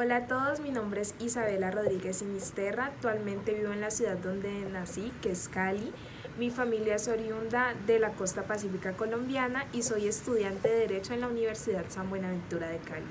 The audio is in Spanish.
Hola a todos, mi nombre es Isabela Rodríguez Sinisterra, actualmente vivo en la ciudad donde nací, que es Cali. Mi familia es oriunda de la costa pacífica colombiana y soy estudiante de Derecho en la Universidad San Buenaventura de Cali.